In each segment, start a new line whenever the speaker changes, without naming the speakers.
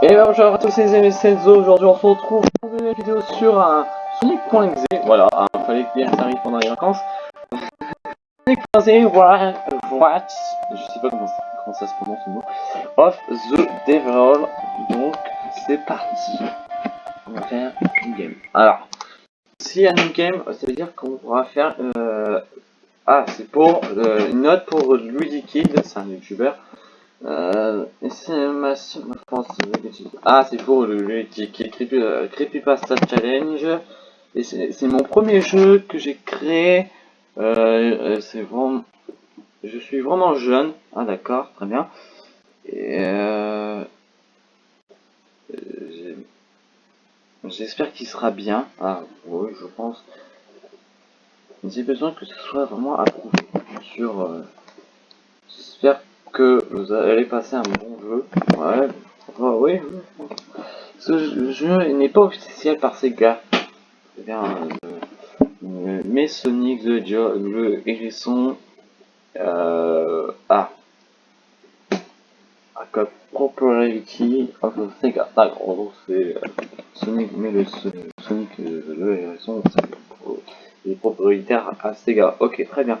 Et ben, bonjour à tous les amis, c'est. Aujourd'hui, on se retrouve pour une vidéo sur un Sonic.exe. Voilà, il fallait bien ça arrive pendant les vacances. Sonic.exe, voilà, what Je sais pas comment ça, se prononce le mot. Of the Devil. Donc, c'est parti. On va faire une game. Alors, si un game, ça veut dire qu'on pourra faire. Euh... Ah, c'est pour euh, une note pour Luigi Kid, c'est un youtubeur. Euh, c'est ma. Ah, c'est pour le jeu qui, est Creepy, euh, Creepypasta Challenge. Et c'est mon premier jeu que j'ai créé. Euh, euh, c'est vraiment. Je suis vraiment jeune. Ah, d'accord, très bien. Et euh, J'espère qu'il sera bien. Ah, oui, je pense. J'ai besoin que ce soit vraiment approuvé. Sur. J'espère que vous allez passer un bon jeu. Ouais, oui. Ce jeu n'est pas officiel par Sega. C'est bien. Euh, mais Sonic the le hérisson. Euh, ah. A Property of Sega. D'accord, c'est euh, Sonic, mais le Sonic le hérisson, c'est propriétaire à Sega. Ok, très bien.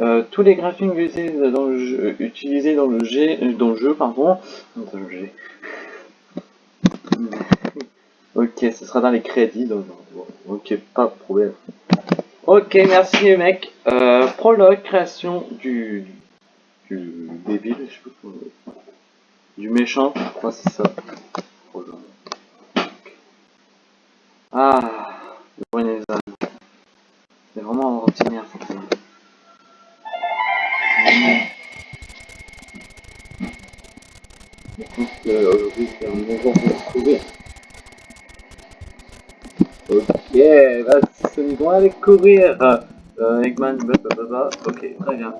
Euh, tous les graphiques utilisés dans le jeu, utilisés dans le, jeu, pardon, dans le G. ok, ce sera dans les crédits, donc, ok, pas de problème. Ok, merci mec. Euh, prologue, création du, du débile, je sais pas du méchant, je crois c'est ça. Ah, c'est vraiment un routinière cette aujourd'hui c'est un bon jour pour se trouver. Ok, Sonic, on va aller courir. Euh, Eggman, blablabla. Ok, très bien.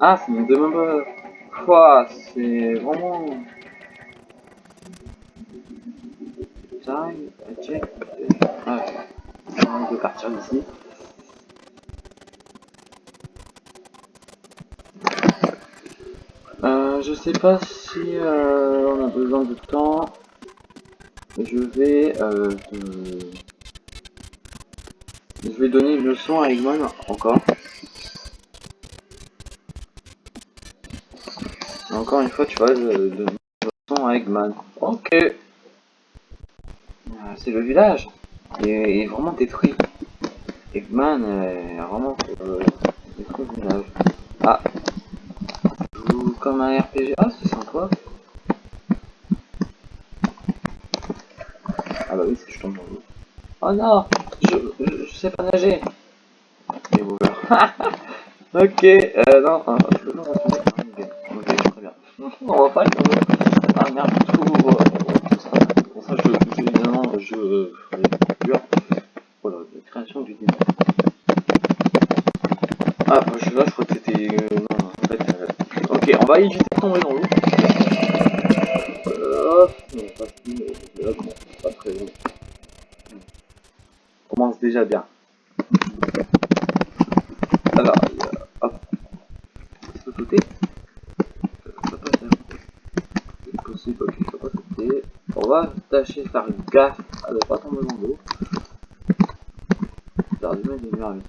Ah, ça me demande pas. Quoi, c'est vraiment. Time, check. Ah, on va partir d'ici. Je sais pas si euh, on a besoin de temps. Je vais euh, je vais donner une leçon à Eggman encore. Encore une fois, tu vois, je donne une leçon à Eggman. Ok. C'est le village. Il est, vraiment détruit. Eggman est vraiment euh, détruit le village. Ah, comme un RPG. Ah, c'est sympa. Ah bah oui, si je tombe dans l'eau. Oh non je, je, sais pas nager. Et ok, euh, non, enfin, je peux pas retourner. Ok, très bien. On va pas le Ah merde, tout. Pour ça, je, je évidemment. Voilà, la création du. Va éviter de tomber dans l'eau. Euh, non, pas, là, pas très long. On commence déjà bien. Alors, hop. Il faut sauter. C'est possible, ok, ça pas sauter. On va tâcher de faire gaffe à ne pas tomber dans l'eau. Faire du mal des murs avec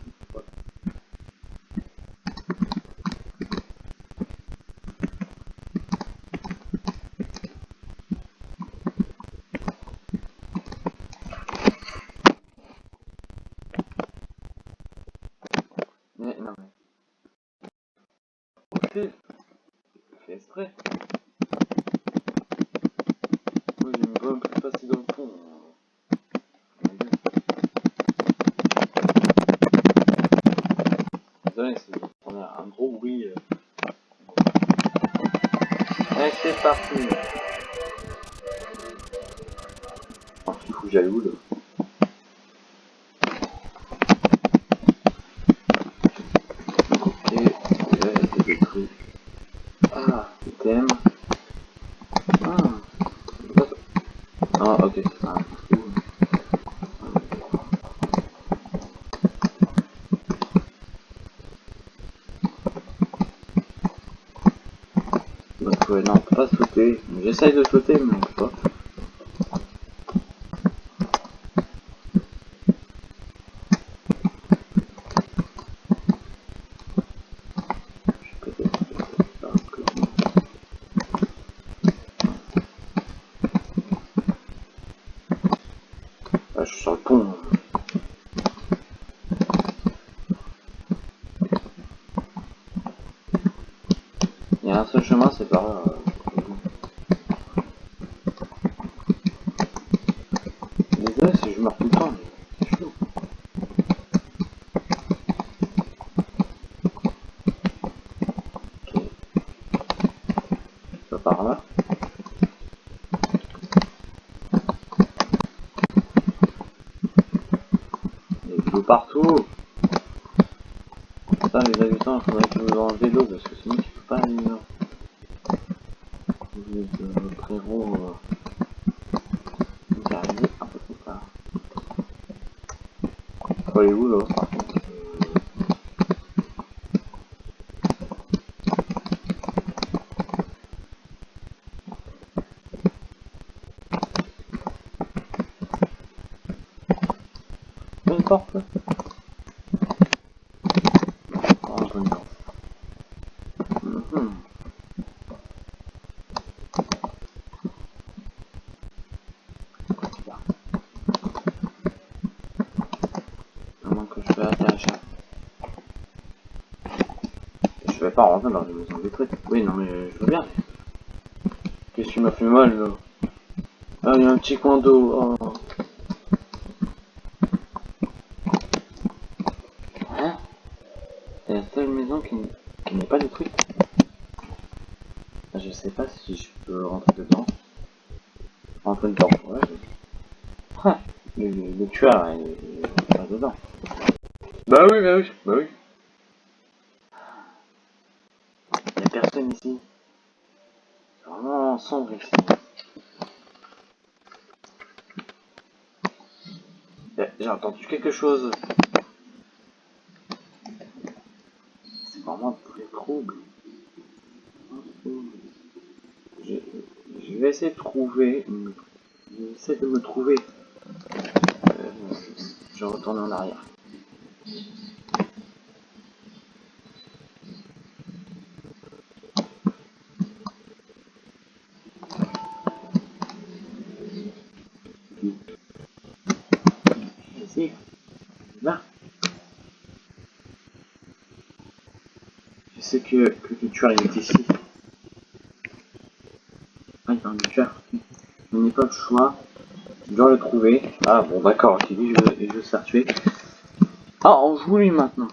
fait, fait exprès. Moi j'aime pas un peu passer dans le fond. Désolé, c'est un gros bruit. Euh. Allez, c'est parti. Oh, je suis fou jaloux là? going on. sauter. J'essaye de sauter, mais on peut pas. Je peux peut-être faire un truc. Ah, je suis sur le pont. Il y a un seul chemin, c'est par là. Désolé si je meurs tout le temps, mais c'est chaud. Ok. Ça par là. Il y a de l'eau partout. Ça, les habitants, il faudrait que vous enlevez l'eau parce que sinon tu peux pas aller là. Vous êtes euh, frérot. Euh... Vous arrivez un peu trop tard. Faut aller où là par contre Euh, Une je vais pas rentrer dans une maison détruite. Oui, non, mais je veux bien. Qu'est-ce que tu m'as fait mal là? Ah, il y a un petit coin d'eau. Oh. Hein C'est la seule maison qui, n- qui n'est pas détruite. Je sais pas si je peux rentrer dedans. Rentrer dedans, ouais. Ah, le, le, le tueur, il il est dedans. Bah oui, bah oui, bah oui. Il y a personne ici. C'est vraiment sombre ici. Eh, J'ai entendu quelque chose. C'est vraiment très trouble. Je, je vais essayer de trouver. Je vais essayer de me trouver. Euh, je retourne en arrière. Ici. Là. Je sais que, que le tueur il est ici. Ah, il y a un tueur. Je pas le choix. Je dois le trouver. Ah bon d'accord, ok, lui je, je veux se tuer. Ah, on joue lui maintenant.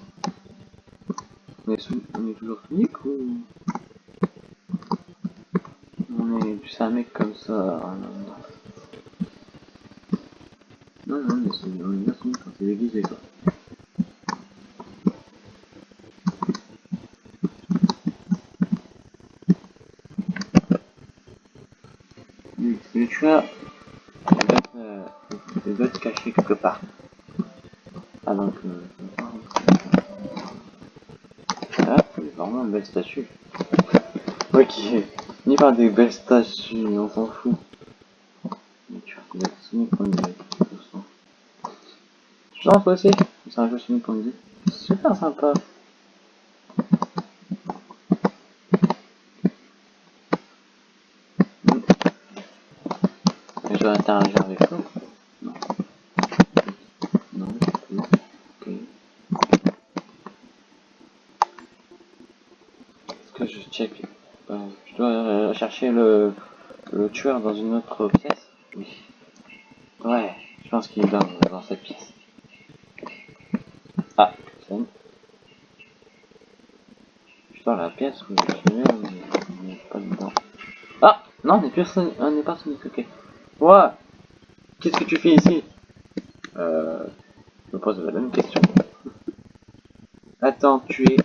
On est, on est toujours Sonic ou... On est c'est un mec comme ça. ah, non, non. Mais c'est bien Sonic quand c'est déguisé quoi. Lui, c'est le tueur. Il doit, être, euh, doit être caché quelque part. Ah donc, euh, je. Ah, vraiment une belle statue. Ok, ni par des belles statues, on s'en fout. Mais tu c'est Sonic je toi aussi? C'est un jeu Sonic vue. Super sympa. Hmm. Et Je dois interagir avec toi Non. Non, non. Ok. Est-ce je check euh, Je dois chercher le, tueur dans une autre pièce Oui. Ouais, je pense qu'il est dans, dans cette pièce. Ah, c'est bon. Putain, la pièce où je suis on n'est pas. Ah Non, on n'est personne, on n'est pas Sonic, ok. Qu'est-ce que tu fais ici? Euh... Je me pose la même question. Attends, tu es...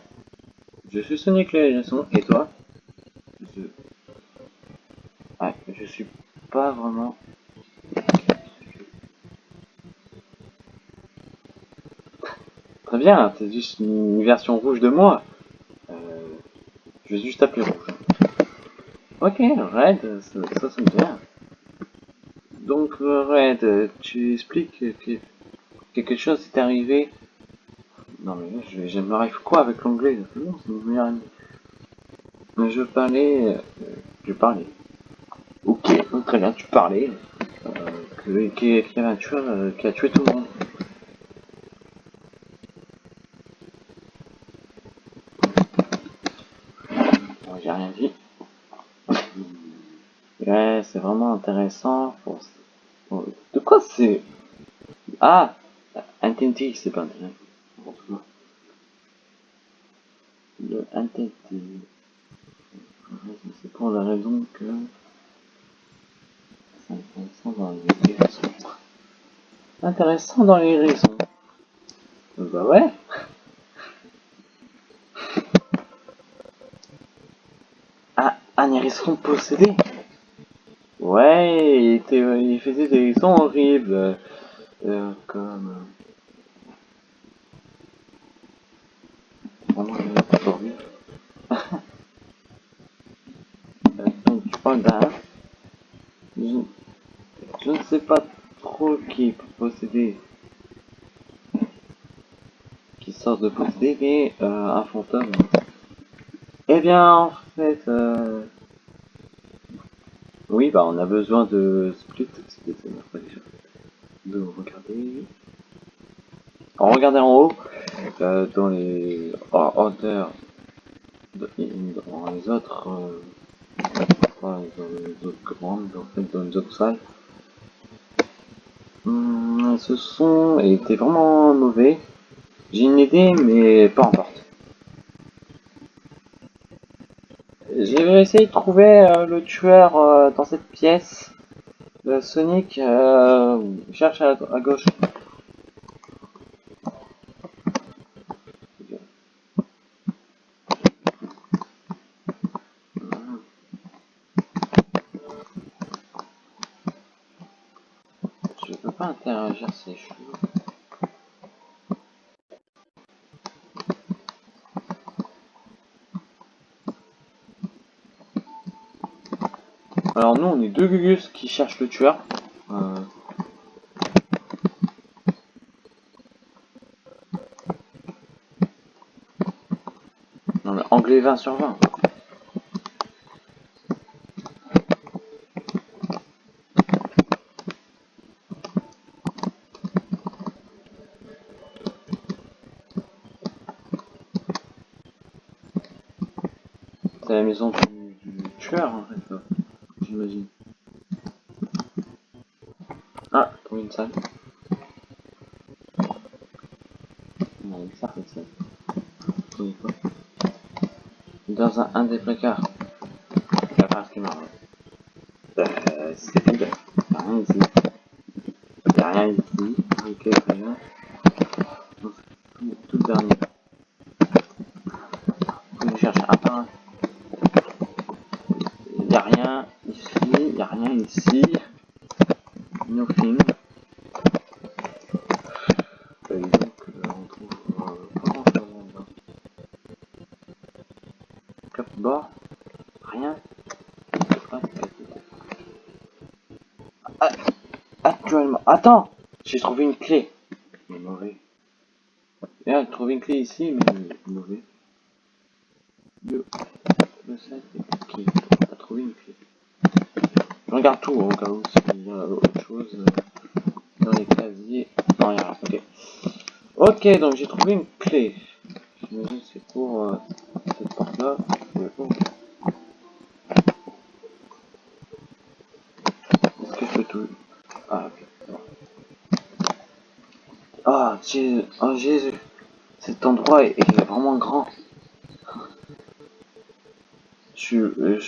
Je suis Sonic le et toi? Je... Ouais, je suis pas vraiment... Très bien, c'est juste une version rouge de moi. Euh... Je vais juste appeler rouge. Ok, Red, ça, ça bien. Donc, Red, tu expliques que quelque chose est arrivé. Non mais là, je, je quoi avec l'anglais? Non, c'est mon. Mais je parlais... Euh, je parlais. Ok, très bien, tu parlais. Un tueur euh, qui a tué tout le monde. Bon, J'ai rien dit. Ouais, c'est vraiment intéressant. De quoi c'est? Ah Entity, c'est pas intéressant. Bon, c'est bon. C'est pour la raison que c'est intéressant dans les raisons. Intéressant dans les raisons. Bah ouais. Ah, un hérisson possédé Ouais, il, était, il faisait des sons horribles. euh, comme... euh, Vraiment. Euh, Je, ne sais pas trop qui peut posséder... Qui sort de posséder, mais euh, un fantôme. Eh bien, en fait... Euh... Oui, bah on a besoin de split. De regarder. En regarder en haut, euh, dans les en dans les autres, dans autres commandes, en fait, dans autres salles. Hum, ce son était vraiment mauvais. J'ai une idée, mais pas en porte. J'ai essayé de trouver euh, le tueur euh, dans cette pièce. Euh, Sonic cherche à gauche. Je peux pas interagir, c'est chelou. On est deux Gugus qui cherchent le tueur. Euh, Non mais anglais 20 sur 20. C'est la maison du, du tueur là, j'imagine. Ah, pour une salle. Non, ça cette salle. Oui, quoi. Dans un, un des placards. La phrase qui marche. Euh, c'est vide. Y'a rien ici. Y'a rien ici. Ok, très bien. Donc, Tout, tout dernier. Je cherche un par un. Y'a rien ici. Y'a rien ici. Nothing. Et donc, euh, on trouve euh, pas grand chose là-dedans. Capbord. Rien. Ah, ah, Actuellement. Attends J'ai trouvé une clé. Mais mauvais. Bien, j'ai trouvé une clé ici, mais mauvais. Le, le sac est ok. T'as trouvé une clé. Je regarde tout au cas où s'il y a autre chose euh, dans les casiers. Non, il y a rien. Ok. Ok, donc j'ai trouvé une clé. J'imagine c'est pour euh, cette porte-là. Mais bon. Est-ce que je peux tout... Ah, ok. c'est bon. Ah, Jésus. Oh, Jésus. Cet endroit est, vraiment grand. Je, suis- euh,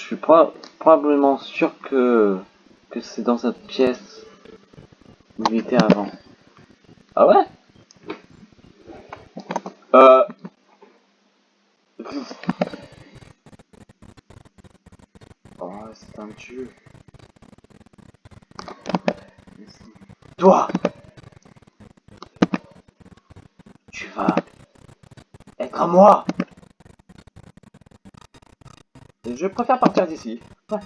probablement sûr que, que c'est dans cette pièce où il était avant. Ah ouais? Euh... Oh, c'est un dieu. Toi Tu vas être à moi Je préfère partir d'ici.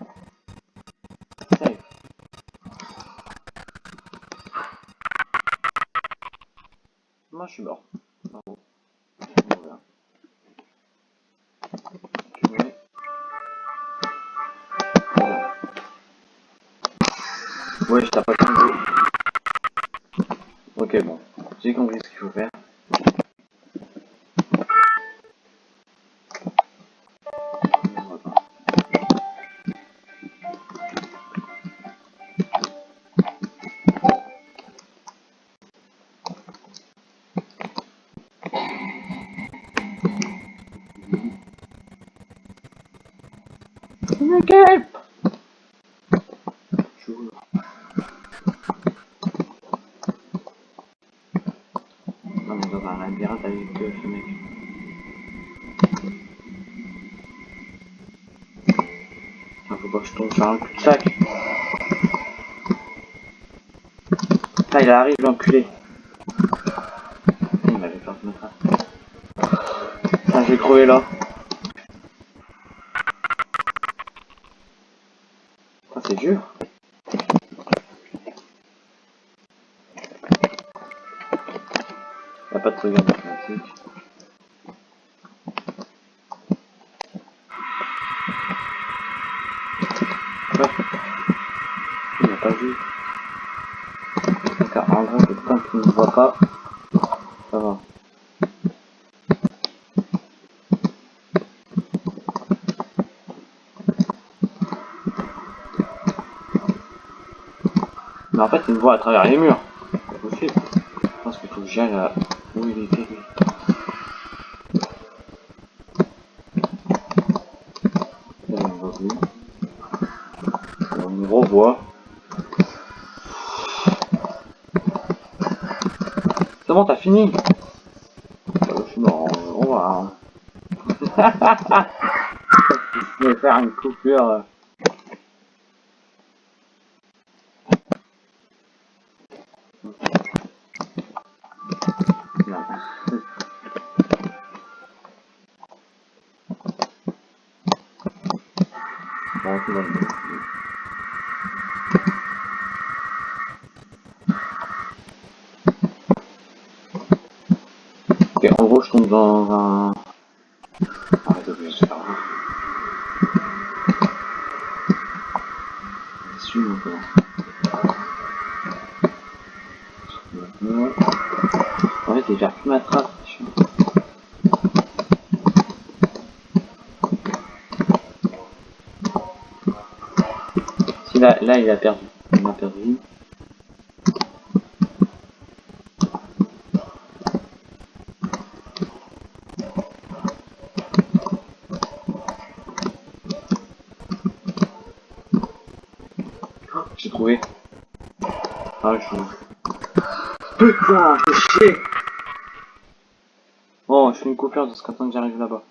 Moi je suis mort. Bravo. Ouais, je t'ai pas compris. Joue. Non mais dans un labyrinthe avec euh, ce mec. Ah, faut pas que je tombe sur un cul-de-sac. Ah, il arrive l'enculé. Il m'avait peur de me je vais crever là. Mais en fait, il me voit à travers les murs. C'est possible. Je pense qu'il faut que j'aille à où il était on me revoit. C'est bon, t'as fini Euh, Je suis mort, on va. Je vais faire une coupure. Bon, tout va bien. Ok, en gros, je tombe dans un... Arrête de bouger, c'est pas grave. Suis-moi, comment Maintenant... En fait, il gère plus ma trace. je suis- Si là, là, il a perdu. Il m'a perdu. Oh, J'ai trouvé. Ah, je... Putain, fais chier Bon, je fais une coupure de ce qu'attend que j'arrive là-bas.